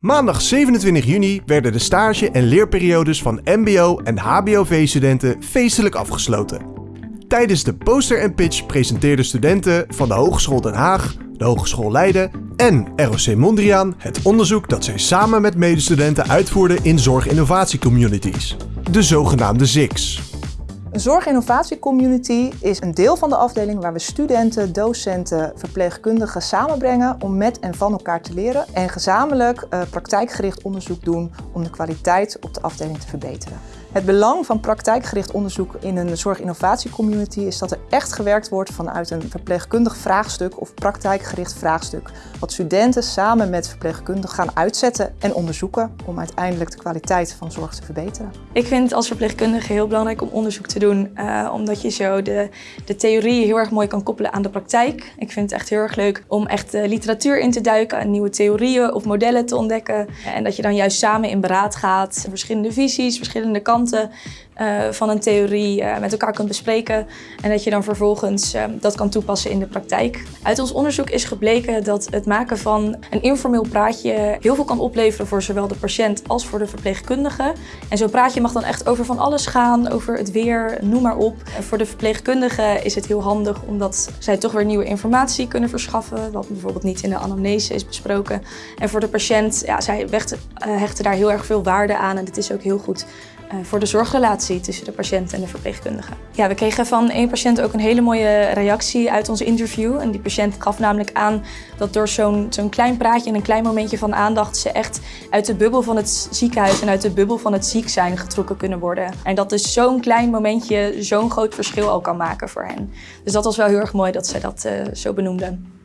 Maandag 27 juni werden de stage- en leerperiodes van MBO- en HBOV-studenten feestelijk afgesloten. Tijdens de poster en pitch presenteerden studenten van de Hogeschool Den Haag, de Hogeschool Leiden en ROC Mondriaan het onderzoek dat zij samen met medestudenten uitvoerden in zorginnovatiecommunities, de zogenaamde ZICs. Een zorginnovatiecommunity is een deel van de afdeling waar we studenten, docenten, verpleegkundigen samenbrengen om met en van elkaar te leren en gezamenlijk uh, praktijkgericht onderzoek doen om de kwaliteit op de afdeling te verbeteren. Het belang van praktijkgericht onderzoek in een zorginnovatiecommunity is dat er echt gewerkt wordt vanuit een verpleegkundig vraagstuk of praktijkgericht vraagstuk. Wat studenten samen met verpleegkundigen gaan uitzetten en onderzoeken om uiteindelijk de kwaliteit van zorg te verbeteren. Ik vind als verpleegkundige heel belangrijk om onderzoek te doen, uh, omdat je zo de, de theorie heel erg mooi kan koppelen aan de praktijk. Ik vind het echt heel erg leuk om echt de literatuur in te duiken en nieuwe theorieën of modellen te ontdekken. En dat je dan juist samen in beraad gaat, verschillende visies, verschillende kanten uh, van een theorie uh, met elkaar kunt bespreken en dat je dan vervolgens uh, dat kan toepassen in de praktijk. Uit ons onderzoek is gebleken dat het maken van een informeel praatje heel veel kan opleveren voor zowel de patiënt als voor de verpleegkundige. En zo'n praatje mag dan echt over van alles gaan, over het weer, noem maar op. En voor de verpleegkundige is het heel handig omdat zij toch weer nieuwe informatie kunnen verschaffen, wat bijvoorbeeld niet in de anamnese is besproken. En voor de patiënt, ja, zij hechten daar heel erg veel waarde aan en het is ook heel goed voor de zorgrelatie tussen de patiënt en de verpleegkundige. Ja, we kregen van één patiënt ook een hele mooie reactie uit ons interview. En die patiënt gaf namelijk aan dat door zo'n zo'n klein praatje en een klein momentje van aandacht ze echt uit de bubbel van het ziekenhuis en uit de bubbel van het ziek zijn getrokken kunnen worden. En dat dus zo'n klein momentje zo'n groot verschil al kan maken voor hen. Dus dat was wel heel erg mooi dat zij dat uh, zo benoemden.